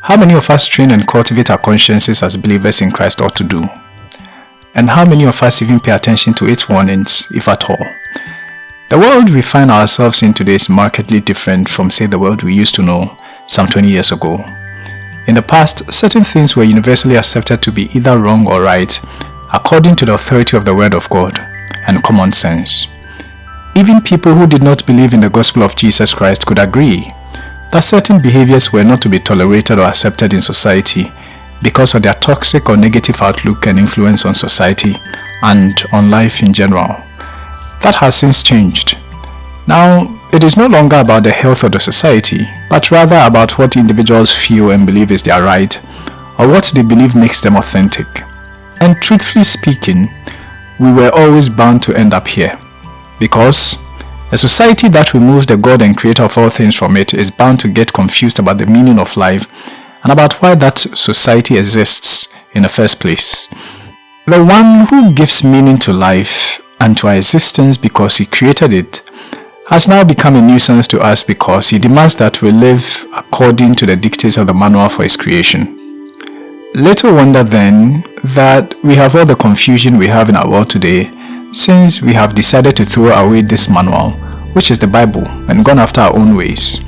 How many of us train and cultivate our consciences as believers in Christ ought to do? And how many of us even pay attention to its warnings, if at all? The world we find ourselves in today is markedly different from say the world we used to know some 20 years ago. In the past, certain things were universally accepted to be either wrong or right according to the authority of the Word of God and common sense. Even people who did not believe in the gospel of Jesus Christ could agree that certain behaviors were not to be tolerated or accepted in society because of their toxic or negative outlook and influence on society and on life in general. That has since changed. Now, it is no longer about the health of the society, but rather about what individuals feel and believe is their right, or what they believe makes them authentic. And truthfully speaking, we were always bound to end up here. Because a society that removes the God and creator of all things from it is bound to get confused about the meaning of life and about why that society exists in the first place. The one who gives meaning to life and to our existence because he created it has now become a nuisance to us because he demands that we live according to the dictates of the manual for his creation. Little wonder then that we have all the confusion we have in our world today since we have decided to throw away this manual, which is the Bible, and gone after our own ways.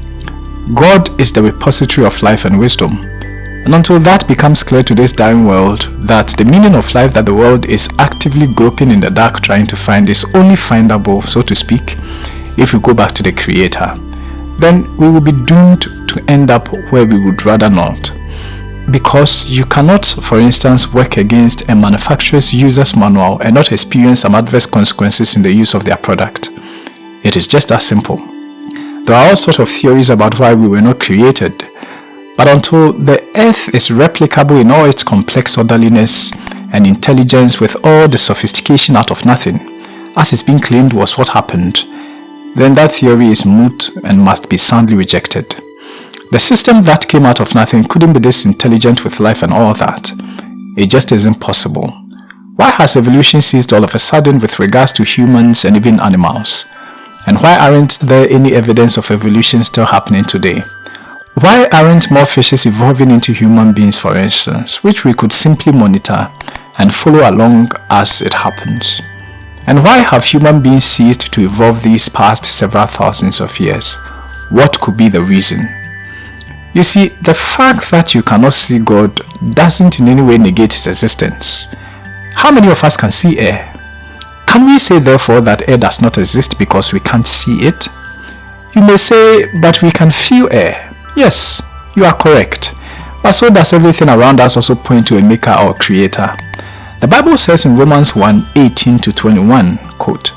God is the repository of life and wisdom. And until that becomes clear to this dying world, that the meaning of life that the world is actively groping in the dark trying to find is only findable, so to speak, if we go back to the Creator, then we will be doomed to end up where we would rather not because you cannot, for instance, work against a manufacturer's user's manual and not experience some adverse consequences in the use of their product. It is just that simple. There are all sorts of theories about why we were not created, but until the earth is replicable in all its complex orderliness and intelligence with all the sophistication out of nothing, as is being claimed was what happened, then that theory is moot and must be soundly rejected. The system that came out of nothing couldn't be this intelligent with life and all that. It just isn't possible. Why has evolution ceased all of a sudden with regards to humans and even animals? And why aren't there any evidence of evolution still happening today? Why aren't more fishes evolving into human beings for instance, which we could simply monitor and follow along as it happens? And why have human beings ceased to evolve these past several thousands of years? What could be the reason? You see, the fact that you cannot see God doesn't in any way negate his existence. How many of us can see air? Can we say therefore that air does not exist because we can't see it? You may say, but we can feel air. Yes, you are correct. But so does everything around us also point to a maker or creator. The Bible says in Romans 1, 18 to 21, quote,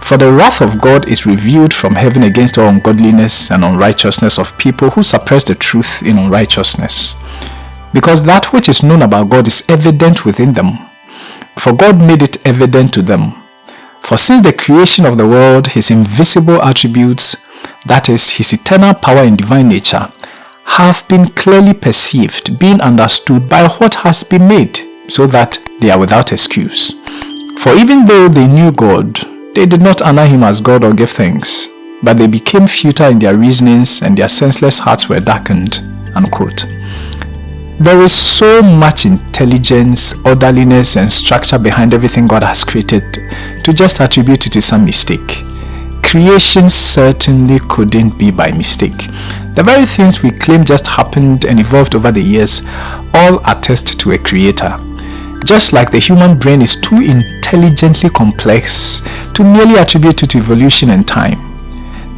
for the wrath of God is revealed from heaven against all ungodliness and unrighteousness of people who suppress the truth in unrighteousness. Because that which is known about God is evident within them. For God made it evident to them. For since the creation of the world, his invisible attributes, that is, his eternal power and divine nature, have been clearly perceived, being understood by what has been made, so that they are without excuse. For even though they knew God, they did not honor him as God or give thanks, but they became futile in their reasonings and their senseless hearts were darkened. Unquote. There is so much intelligence, orderliness and structure behind everything God has created to just attribute it to some mistake. Creation certainly couldn't be by mistake. The very things we claim just happened and evolved over the years all attest to a creator. Just like the human brain is too intelligently complex to merely attribute it to evolution and time.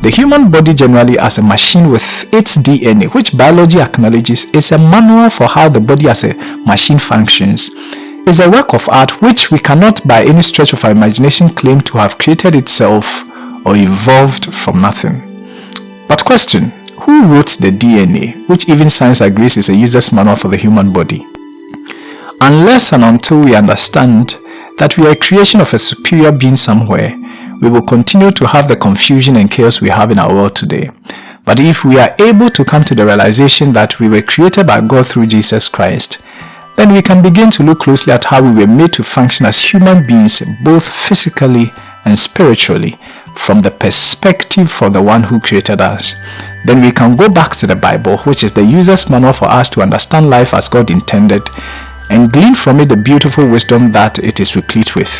The human body generally as a machine with its DNA, which biology acknowledges is a manual for how the body as a machine functions, is a work of art which we cannot by any stretch of our imagination claim to have created itself or evolved from nothing. But question, who wrote the DNA, which even science agrees is a user's manual for the human body? Unless and until we understand that we are a creation of a superior being somewhere, we will continue to have the confusion and chaos we have in our world today. But if we are able to come to the realization that we were created by God through Jesus Christ, then we can begin to look closely at how we were made to function as human beings both physically and spiritually from the perspective of the one who created us. then we can go back to the Bible, which is the user's manual for us to understand life as God intended and glean from it the beautiful wisdom that it is replete with,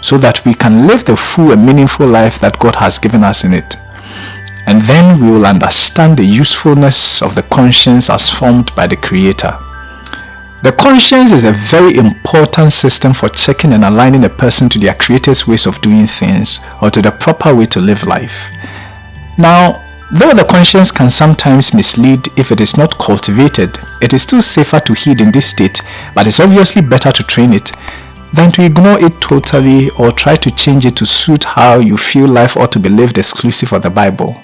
so that we can live the full and meaningful life that God has given us in it. And then we will understand the usefulness of the conscience as formed by the Creator. The conscience is a very important system for checking and aligning a person to their creator's ways of doing things or to the proper way to live life. Now, though the conscience can sometimes mislead if it is not cultivated, it is still safer to heed in this state, but it's obviously better to train it than to ignore it totally or try to change it to suit how you feel life ought to be lived exclusive of the Bible.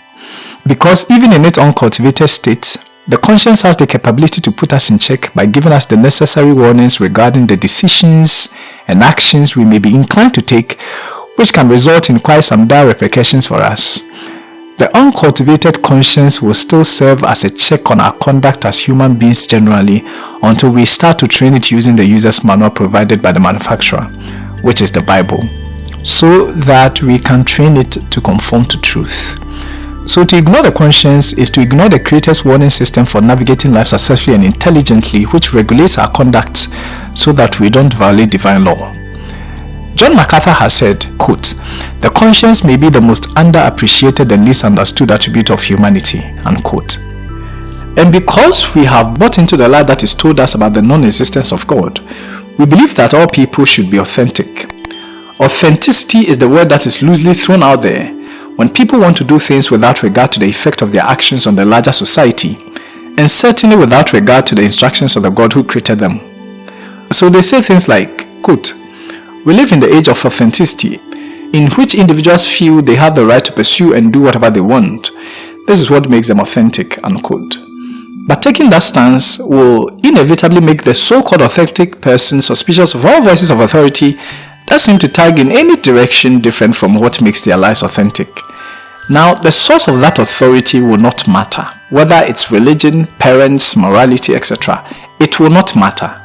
Because even in its uncultivated state, the conscience has the capability to put us in check by giving us the necessary warnings regarding the decisions and actions we may be inclined to take which can result in quite some dire repercussions for us. The uncultivated conscience will still serve as a check on our conduct as human beings generally until we start to train it using the user's manual provided by the manufacturer, which is the Bible, so that we can train it to conform to truth. So to ignore the conscience is to ignore the Creator's warning system for navigating life successfully and intelligently which regulates our conduct so that we don't violate divine law. John MacArthur has said, quote, The conscience may be the most underappreciated and least understood attribute of humanity, unquote. And because we have bought into the lie that is told us about the non-existence of God, we believe that all people should be authentic. Authenticity is the word that is loosely thrown out there when people want to do things without regard to the effect of their actions on the larger society, and certainly without regard to the instructions of the God who created them. So they say things like, quote, We live in the age of authenticity, in which individuals feel they have the right to pursue and do whatever they want. This is what makes them authentic, unquote. But taking that stance will inevitably make the so-called authentic person suspicious of all voices of authority that seem to tag in any direction different from what makes their lives authentic. Now, the source of that authority will not matter, whether it's religion, parents, morality, etc. It will not matter.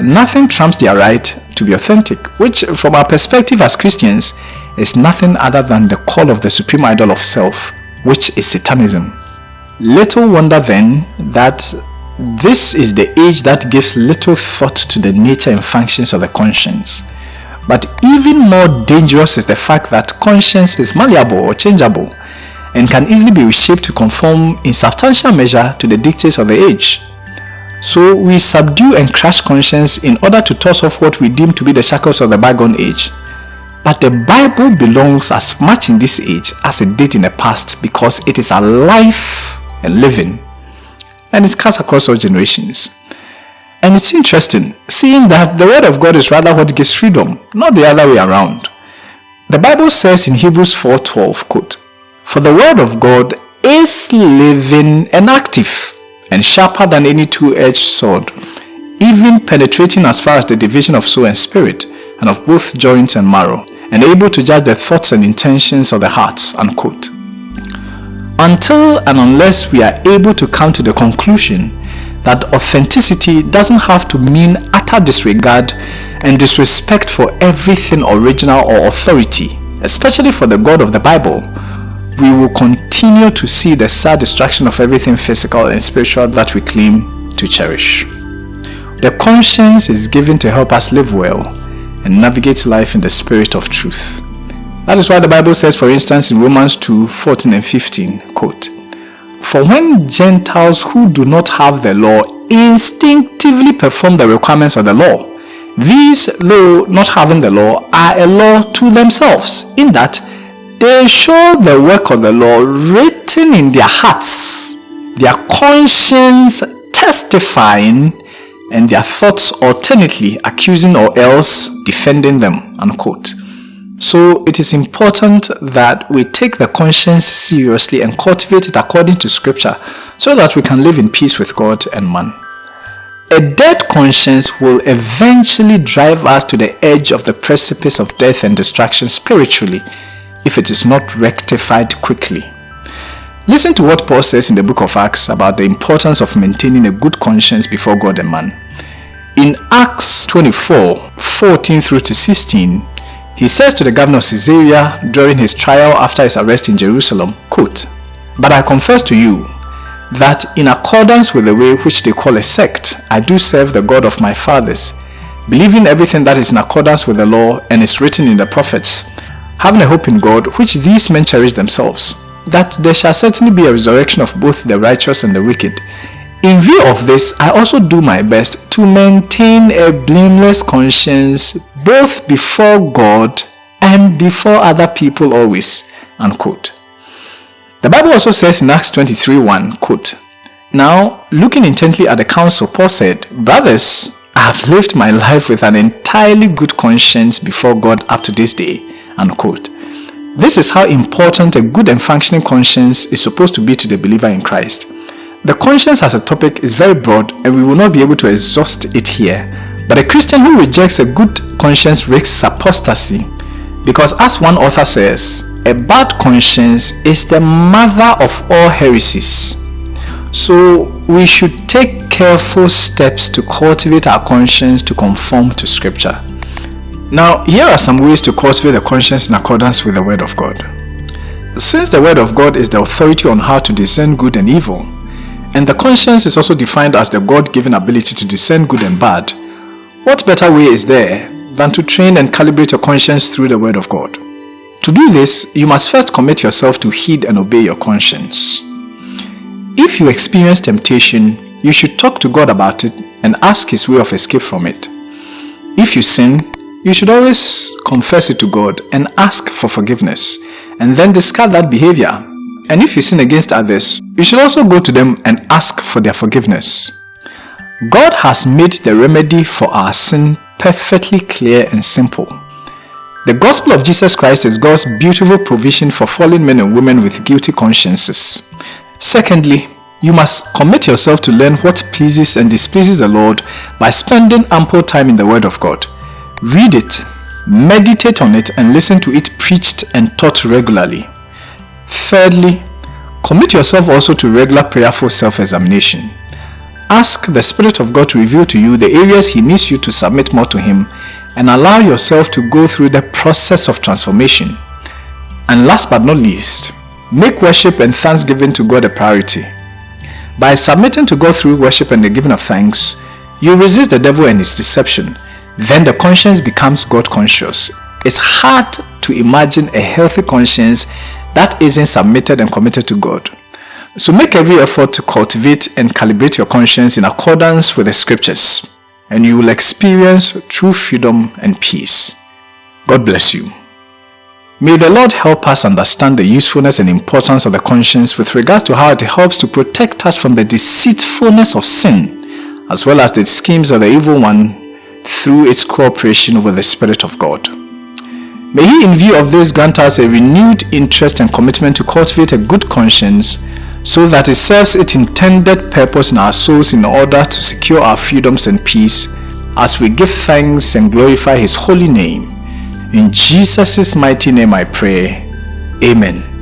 Nothing trumps their right to be authentic, which from our perspective as Christians is nothing other than the call of the supreme idol of self, which is Satanism. Little wonder then that this is the age that gives little thought to the nature and functions of the conscience. But even more dangerous is the fact that conscience is malleable or changeable and can easily be reshaped to conform in substantial measure to the dictates of the age. So we subdue and crush conscience in order to toss off what we deem to be the shackles of the bygone age. But the Bible belongs as much in this age as it did in the past because it is alive and living and it cuts across all generations. And it's interesting, seeing that the word of God is rather what gives freedom, not the other way around. The Bible says in Hebrews 4.12, quote, For the word of God is living and active, and sharper than any two-edged sword, even penetrating as far as the division of soul and spirit, and of both joints and marrow, and able to judge the thoughts and intentions of the hearts, unquote. Until and unless we are able to come to the conclusion that authenticity doesn't have to mean utter disregard and disrespect for everything original or authority, especially for the God of the Bible, we will continue to see the sad destruction of everything physical and spiritual that we claim to cherish. The conscience is given to help us live well and navigate life in the spirit of truth. That is why the Bible says, for instance, in Romans 2, 14 and 15, quote, for when Gentiles who do not have the law instinctively perform the requirements of the law, these, though not having the law, are a law to themselves, in that they show the work of the law written in their hearts, their conscience testifying, and their thoughts alternately accusing or else defending them. Unquote. So it is important that we take the conscience seriously and cultivate it according to scripture so that we can live in peace with God and man. A dead conscience will eventually drive us to the edge of the precipice of death and destruction spiritually if it is not rectified quickly. Listen to what Paul says in the book of Acts about the importance of maintaining a good conscience before God and man. In Acts 24, 14 through to 16, he says to the governor of Caesarea during his trial after his arrest in Jerusalem, quote, But I confess to you that in accordance with the way which they call a sect, I do serve the God of my fathers, believing everything that is in accordance with the law and is written in the prophets, having a hope in God, which these men cherish themselves, that there shall certainly be a resurrection of both the righteous and the wicked. In view of this, I also do my best to maintain a blameless conscience both before God and before other people always. Unquote. The Bible also says in Acts 23 1, quote, Now, looking intently at the council, Paul said, Brothers, I have lived my life with an entirely good conscience before God up to this day. Unquote. This is how important a good and functioning conscience is supposed to be to the believer in Christ. The conscience as a topic is very broad and we will not be able to exhaust it here. But a Christian who rejects a good conscience risks apostasy because as one author says, a bad conscience is the mother of all heresies. So we should take careful steps to cultivate our conscience to conform to scripture. Now, here are some ways to cultivate a conscience in accordance with the word of God. Since the word of God is the authority on how to discern good and evil, and the conscience is also defined as the God-given ability to discern good and bad, what better way is there than to train and calibrate your conscience through the word of God? To do this, you must first commit yourself to heed and obey your conscience. If you experience temptation, you should talk to God about it and ask His way of escape from it. If you sin, you should always confess it to God and ask for forgiveness, and then discard that behavior. And if you sin against others, you should also go to them and ask for their forgiveness. God has made the remedy for our sin perfectly clear and simple. The gospel of Jesus Christ is God's beautiful provision for fallen men and women with guilty consciences. Secondly, you must commit yourself to learn what pleases and displeases the Lord by spending ample time in the Word of God. Read it, meditate on it and listen to it preached and taught regularly. Thirdly, commit yourself also to regular prayerful self-examination. Ask the Spirit of God to reveal to you the areas He needs you to submit more to Him and allow yourself to go through the process of transformation. And last but not least, make worship and thanksgiving to God a priority. By submitting to God through worship and the giving of thanks, you resist the devil and his deception. Then the conscience becomes God conscious. It's hard to imagine a healthy conscience that isn't submitted and committed to God. So make every effort to cultivate and calibrate your conscience in accordance with the scriptures and you will experience true freedom and peace. God bless you. May the Lord help us understand the usefulness and importance of the conscience with regards to how it helps to protect us from the deceitfulness of sin, as well as the schemes of the evil one through its cooperation with the Spirit of God. May He in view of this grant us a renewed interest and commitment to cultivate a good conscience so that it serves its intended purpose in our souls in order to secure our freedoms and peace as we give thanks and glorify His holy name. In Jesus' mighty name I pray. Amen.